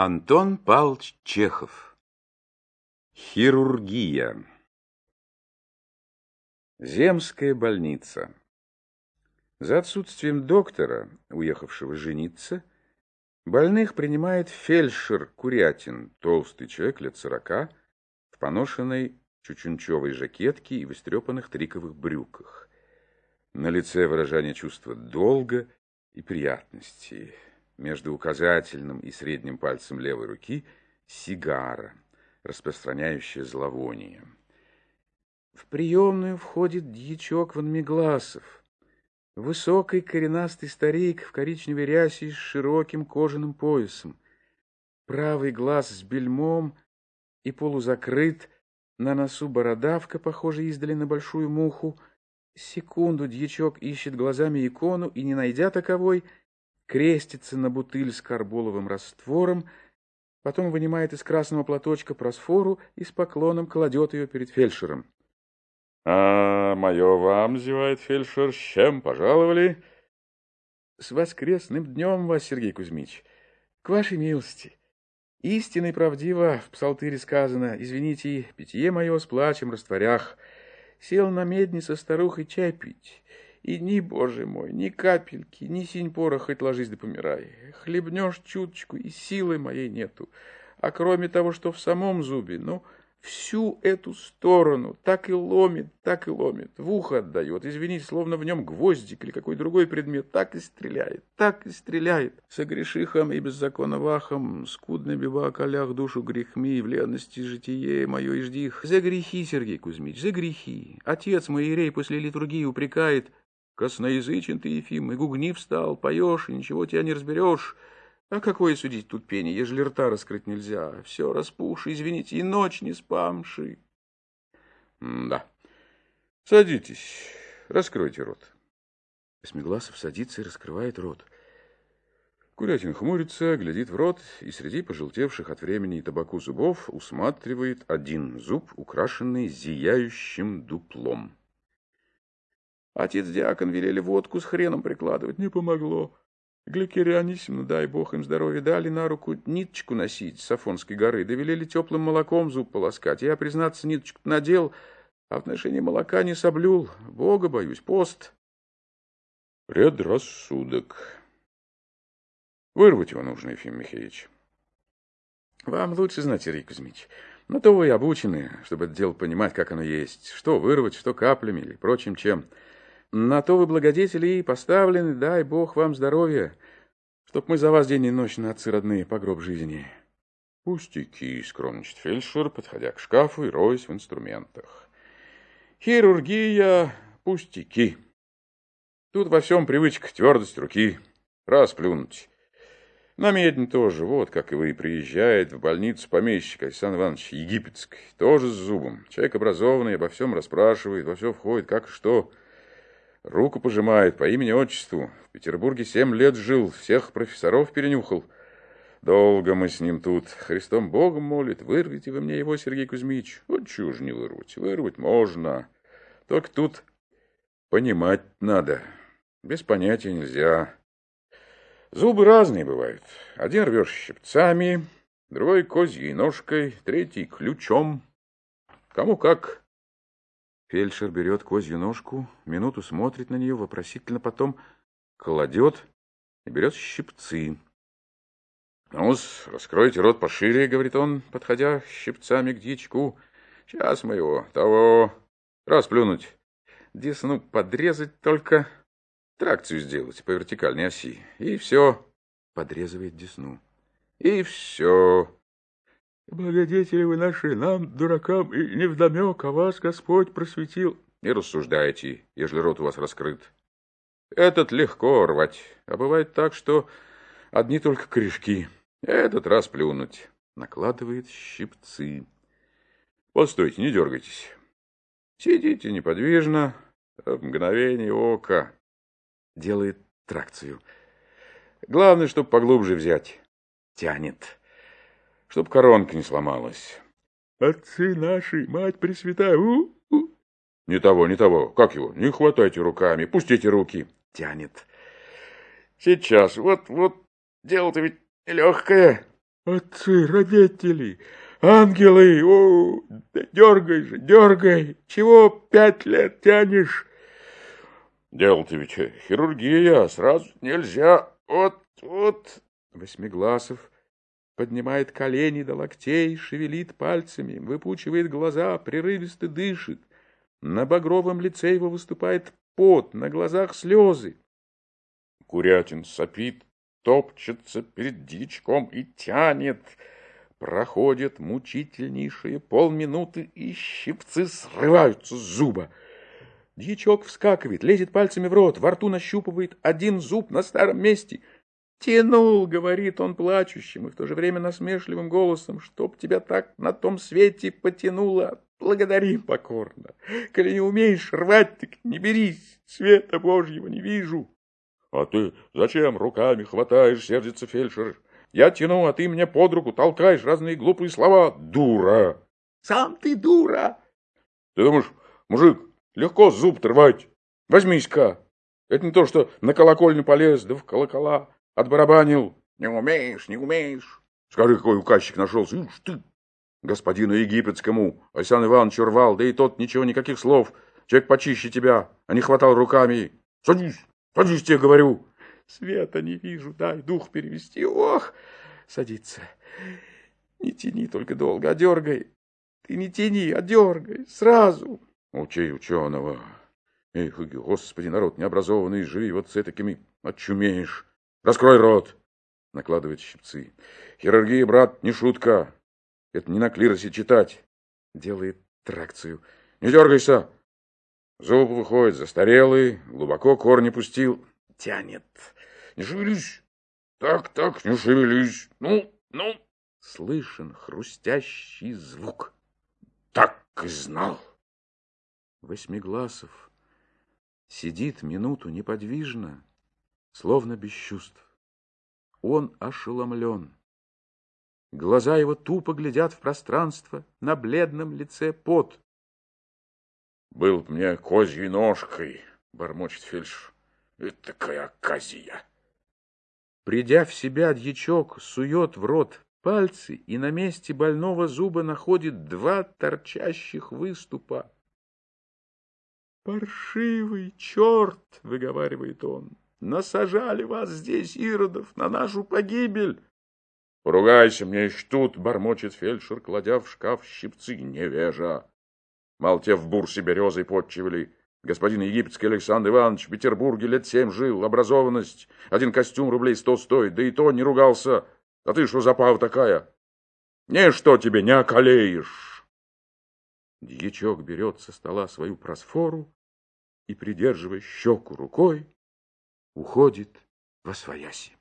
Антон Павлович Чехов. Хирургия. Земская больница. За отсутствием доктора, уехавшего жениться, больных принимает фельдшер Курятин, толстый человек лет сорока, в поношенной чучунчевой жакетке и в истрепанных триковых брюках. На лице выражение чувства долга и приятности – между указательным и средним пальцем левой руки сигара, распространяющая зловоние. В приемную входит дьячок Ванмегласов, высокий коренастый старик в коричневой рясе с широким кожаным поясом. Правый глаз с бельмом и полузакрыт, на носу бородавка, похожая издали на большую муху. Секунду дьячок ищет глазами икону и, не найдя таковой, крестится на бутыль с карболовым раствором, потом вынимает из красного платочка просфору и с поклоном кладет ее перед фельдшером. — А, мое вам, — зевает фельдшер, — с чем пожаловали? — С воскресным днем вас, Сергей Кузьмич. К вашей милости. Истинно и правдиво в псалтыре сказано, извините, питье мое с плачем растворях. Сел на медне со старухой чай пить. И ни, боже мой, ни капельки, ни синь пора, хоть ложись да помирай. Хлебнешь чуточку, и силы моей нету. А кроме того, что в самом зубе, ну, всю эту сторону так и ломит, так и ломит. В ухо отдает, извините, словно в нем гвоздик или какой другой предмет, так и стреляет, так и стреляет. Согрешихом и беззаконно вахом, скудно бива колях душу грехми, в ленности житие мое и ждих. За грехи, Сергей Кузьмич, за грехи. Отец мой Ирей после литургии упрекает, Косноязычен ты, Ефим, и гугни встал, поешь, и ничего тебя не разберешь. А какое судить тут пение, ежели рта раскрыть нельзя? Все распухши, извините, и ночь не спамши. да. Садитесь, раскройте рот. Смегласов садится и раскрывает рот. Курятин хмурится, глядит в рот и среди пожелтевших от времени и табаку зубов усматривает один зуб, украшенный зияющим дуплом. Отец-диакон велели водку с хреном прикладывать, не помогло. Гликерия Анисимовна, дай бог им здоровья, дали на руку ниточку носить с Афонской горы, довелели теплым молоком зуб полоскать. Я, признаться, ниточку надел, а в отношении молока не соблюл. Бога боюсь, пост. Предрассудок. Вырвать его нужно, Ефим Михеевич. Вам лучше знать, Сергей Кузьмич. Но то вы обучены, чтобы это дело понимать, как оно есть. Что вырвать, что каплями или прочим чем. На то вы, благодетели, и поставлены, дай Бог вам здоровья, чтоб мы за вас день и ночь отцы родные по гроб жизни. Пустяки, скромничает фельдшер, подходя к шкафу и роясь в инструментах. Хирургия, пустяки. Тут во всем привычка, твердость руки, расплюнуть. На медне тоже, вот как и вы, приезжает в больницу помещик Александр Иванович Египетский, тоже с зубом. Человек образованный, обо всем расспрашивает, во все входит, как и что. Руку пожимает по имени-отчеству. В Петербурге семь лет жил, всех профессоров перенюхал. Долго мы с ним тут. Христом Богом молит. Вырвите вы мне его, Сергей Кузьмич. Вот чушь не вырвать. Вырвать можно. Только тут понимать надо. Без понятия нельзя. Зубы разные бывают. Один рвешь щипцами, другой козьей ножкой, третий ключом. Кому как. Фельдшер берет козью ножку, минуту смотрит на нее, вопросительно потом кладет и берет щипцы. ну раскройте рот пошире, — говорит он, подходя щипцами к дичку. Сейчас мы его, того, расплюнуть. Десну подрезать только, тракцию сделать по вертикальной оси. И все. Подрезывает десну. И все. Благодетели вы наши, нам, дуракам, и невдомек, а вас Господь просветил. Не рассуждайте, ежели рот у вас раскрыт. Этот легко рвать, а бывает так, что одни только корешки. Этот раз плюнуть. Накладывает щипцы. Постойте, не дергайтесь. Сидите неподвижно, в мгновение ока. Делает тракцию. Главное, чтобы поглубже взять. Тянет чтоб коронка не сломалась. Отцы наши, мать пресвятая, у, у. Не того, не того. Как его? Не хватайте руками, пустите руки. Тянет. Сейчас, вот, вот, дело-то ведь легкое. Отцы, родители, ангелы, о, да дергай же, дергай, чего пять лет тянешь? Дело-то ведь хирургия, сразу нельзя, вот, вот. Восьмигласов поднимает колени до локтей, шевелит пальцами, выпучивает глаза, прерывисто дышит. На багровом лице его выступает пот, на глазах слезы. Курятин сопит, топчется перед дичком и тянет. Проходит мучительнейшие полминуты, и щипцы срываются с зуба. Дьячок вскакивает, лезет пальцами в рот, во рту нащупывает один зуб на старом месте. «Тянул», — говорит он плачущим и в то же время насмешливым голосом, «чтоб тебя так на том свете потянуло, благодари покорно. Коли не умеешь рвать, так не берись, света Божьего не вижу». «А ты зачем руками хватаешь?» — сердится фельдшер. «Я тяну, а ты мне под руку толкаешь разные глупые слова. Дура!» «Сам ты дура!» «Ты думаешь, мужик, легко зуб рвать? Возьмись-ка! Это не то, что на колокольню полез, да в колокола отбарабанил. Не умеешь, не умеешь. Скажи, какой указчик нашелся. Ишь ты, господину египетскому, Александр Иванович рвал, да и тот ничего, никаких слов. Человек почище тебя, а не хватал руками. Садись, Садись, тебе говорю. Света не вижу, дай дух перевести. Ох, садится. Не тяни только долго, а дергай. Ты не тяни, а дергай, сразу. Учи ученого. Эх, господи, народ необразованный, живи вот с такими, очумеешь. Раскрой рот. Накладывает щипцы. Хирургия, брат, не шутка. Это не на клиросе читать. Делает тракцию. Не дергайся. Зуб выходит застарелый, глубоко корни пустил. Тянет. Не шевелись. Так, так, не шевелись. Ну, ну. Слышен хрустящий звук. Так и знал. Восьмигласов сидит минуту неподвижно, словно без чувств. Он ошеломлен. Глаза его тупо глядят в пространство, на бледном лице пот. Был мне козьей ножкой, бормочет фельдшер. Это такая оказия. Придя в себя, дьячок сует в рот пальцы и на месте больного зуба находит два торчащих выступа. «Паршивый черт!» — выговаривает он. «Насажали вас здесь, иродов, на нашу погибель!» «Поругайся мне еще тут!» — бормочет фельдшер, кладя в шкаф щипцы невежа. Мало те в бурсе березой подчивали. Господин египетский Александр Иванович в Петербурге лет семь жил, образованность. Один костюм рублей сто стоит, да и то не ругался. А ты что за пава такая? Ничто тебе не околеешь. Дьячок берет со стола свою просфору и, придерживая щеку рукой, уходит во свояси.